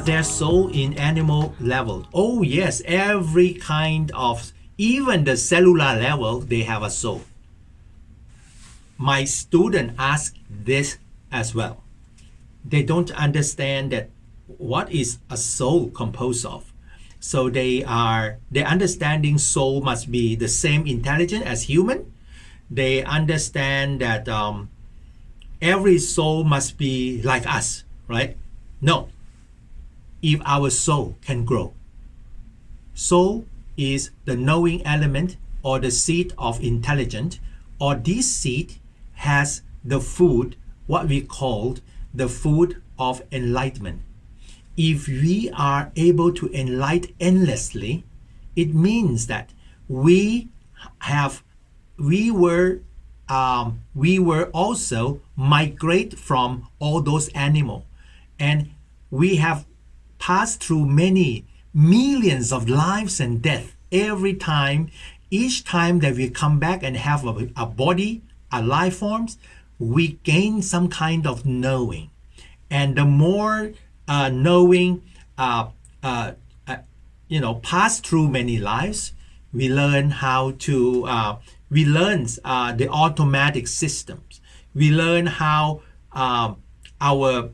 Are there soul in animal level? Oh yes, every kind of, even the cellular level, they have a soul. My student ask this as well. They don't understand that what is a soul composed of. So they are, their understanding soul must be the same intelligent as human. They understand that um, every soul must be like us, right? No, if our soul can grow. Soul is the knowing element or the seed of intelligence, or this seed has the food, what we called the food of enlightenment. If we are able to enlighten endlessly, it means that we have, we were, um, we were also migrate from all those animal, and we have passed through many millions of lives and death every time. Each time that we come back and have a, a body a life forms we gain some kind of knowing. And the more uh, knowing uh, uh, uh you know pass through many lives we learn how to uh, we learn uh, the automatic systems. We learn how um, our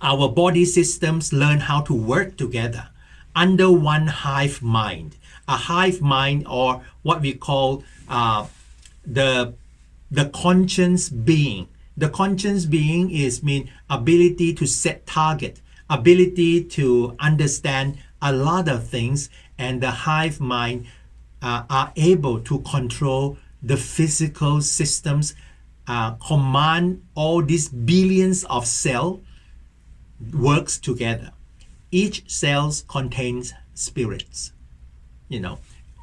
our body systems learn how to work together under one hive mind. A hive mind or what we call uh, the, the conscious being. The conscious being is mean ability to set target, ability to understand a lot of things and the hive mind uh, are able to control the physical systems, uh, command all these billions of cells works together. Each cell contains spirits, you know,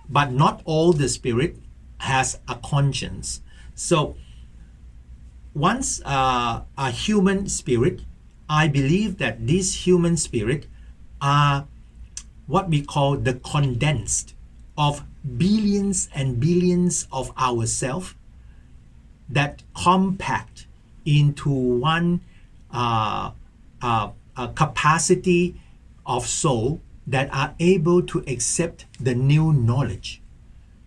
but not all the spirit has a conscience. So once uh, a human spirit, I believe that these human spirit are what we call the condensed of billions and billions of ourself that compact into one uh, uh, a capacity of soul that are able to accept the new knowledge.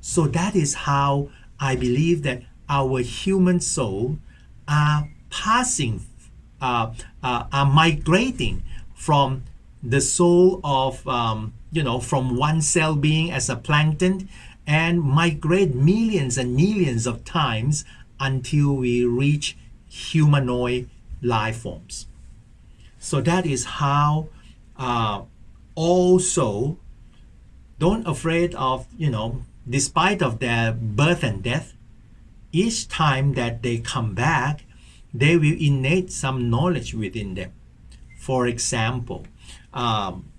So that is how I believe that our human soul are passing, uh, uh, are migrating from the soul of, um, you know, from one cell being as a plankton and migrate millions and millions of times until we reach humanoid life forms. So that is how uh, also don't afraid of, you know, despite of their birth and death, each time that they come back, they will innate some knowledge within them. For example, um,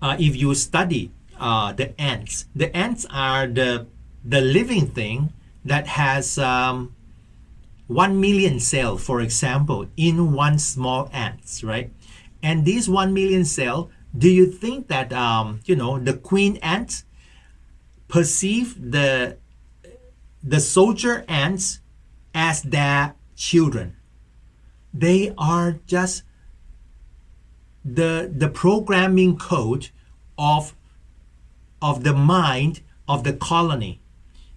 uh, if you study uh, the ants, the ants are the, the living thing that has um, 1 million cell, for example, in one small ants, right? And these 1 million cell, do you think that, um, you know, the queen ants perceive the, the soldier ants as their children? They are just the, the programming code of, of the mind of the colony.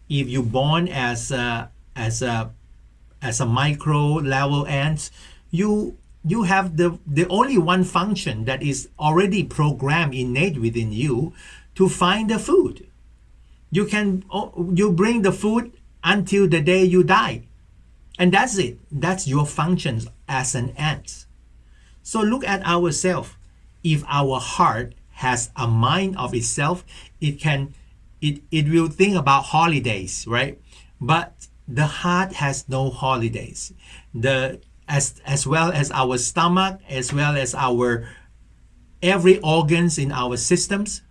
If you born as a, as a as a micro level ants, you you have the the only one function that is already programmed innate within you to find the food. You can oh, you bring the food until the day you die. And that's it. That's your functions as an ant. So look at ourselves. If our heart has a mind of itself, it can it, it will think about holidays, right? But the heart has no holidays. The as as well as our stomach, as well as our every organs in our systems,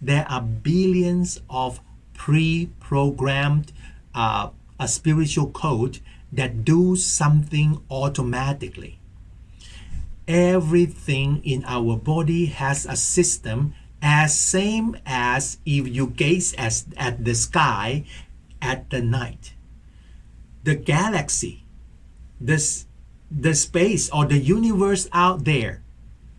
there are billions of pre-programmed uh, a spiritual code that do something automatically. Everything in our body has a system as same as if you gaze as, at the sky at the night the galaxy, this, the space or the universe out there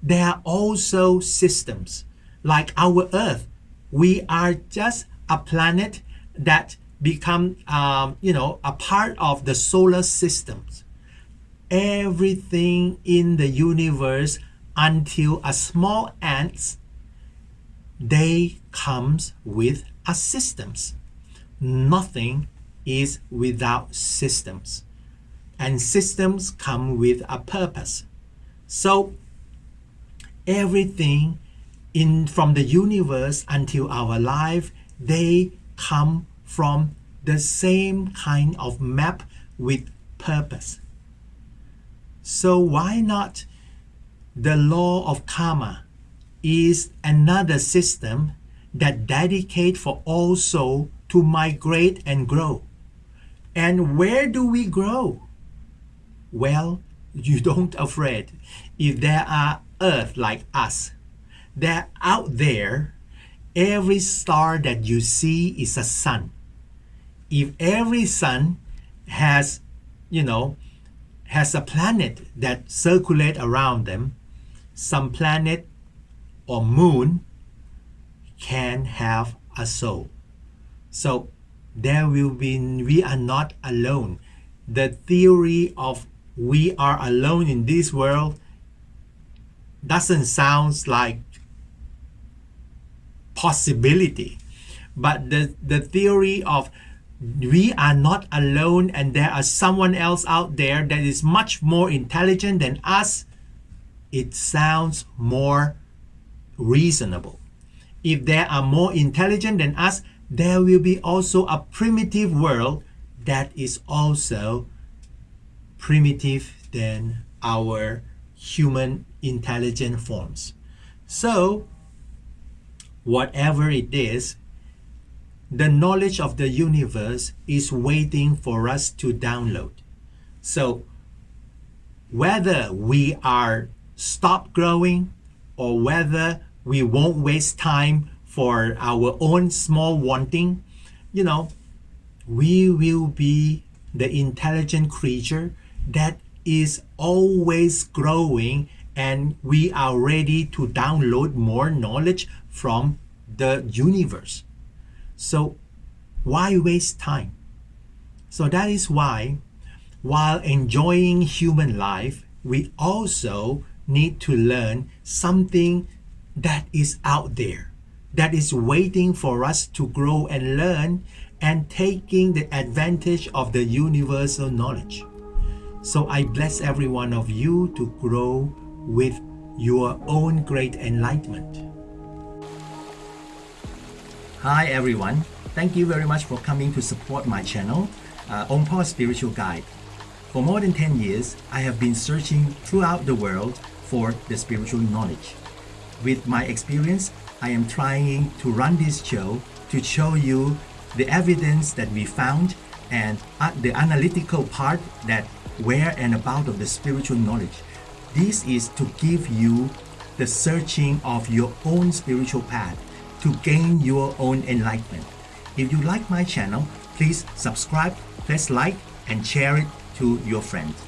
there are also systems like our Earth. We are just a planet that become, um, you know, a part of the solar systems. Everything in the universe until a small ants, they comes with a systems. Nothing is without systems. And systems come with a purpose. So everything in from the universe until our life, they come from the same kind of map with purpose. So why not the law of karma is another system that dedicate for all soul to migrate and grow. And where do we grow? Well, you don't afraid. If there are earth like us, that out there, every star that you see is a sun. If every sun has, you know, has a planet that circulate around them, some planet or moon can have a soul. So there will be, we are not alone. The theory of we are alone in this world doesn't sound like possibility. But the, the theory of we are not alone and there are someone else out there that is much more intelligent than us, it sounds more reasonable. If there are more intelligent than us, there will be also a primitive world that is also primitive than our human intelligent forms. So, whatever it is, the knowledge of the universe is waiting for us to download. So, whether we are stop growing or whether we won't waste time for our own small wanting, you know, we will be the intelligent creature that is always growing and we are ready to download more knowledge from the universe. So why waste time? So that is why while enjoying human life, we also need to learn something that is out there, that is waiting for us to grow and learn and taking the advantage of the universal knowledge. So I bless every one of you to grow with your own great enlightenment. Hi everyone, thank you very much for coming to support my channel, uh, Ongpo Spiritual Guide. For more than 10 years, I have been searching throughout the world for the spiritual knowledge. With my experience, I am trying to run this show to show you the evidence that we found and uh, the analytical part that where and about of the spiritual knowledge. This is to give you the searching of your own spiritual path to gain your own enlightenment. If you like my channel, please subscribe, press like, and share it to your friends.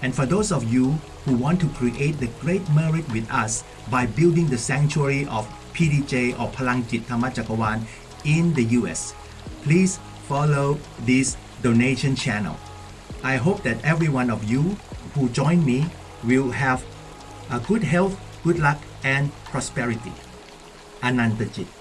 And for those of you who want to create the great merit with us by building the sanctuary of PDJ or Palang Palangjit Thamachakawan in the US, please follow this donation channel. I hope that every one of you who join me will have a good health, good luck, and prosperity. Anantajit.